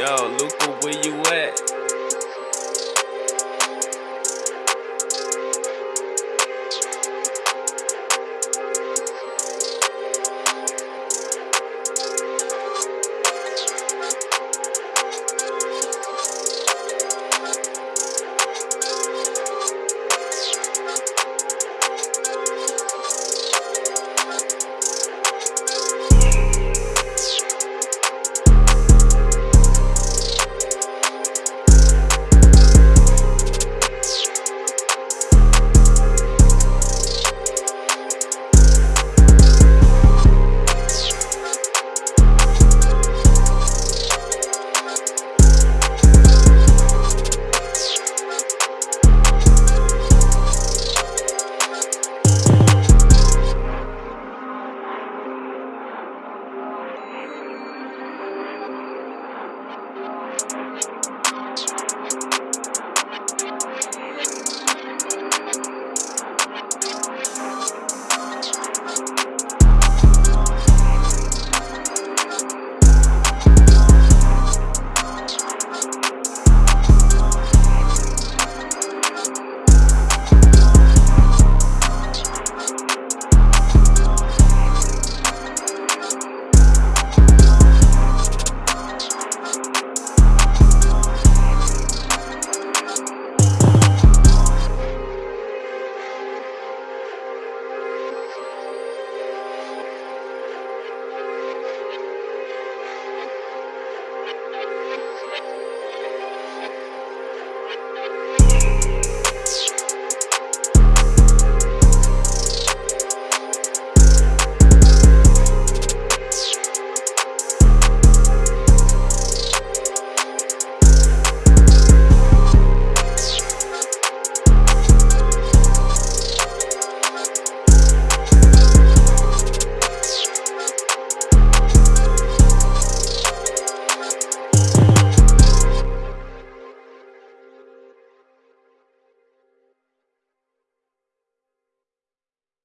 Yo, Luca, where you at?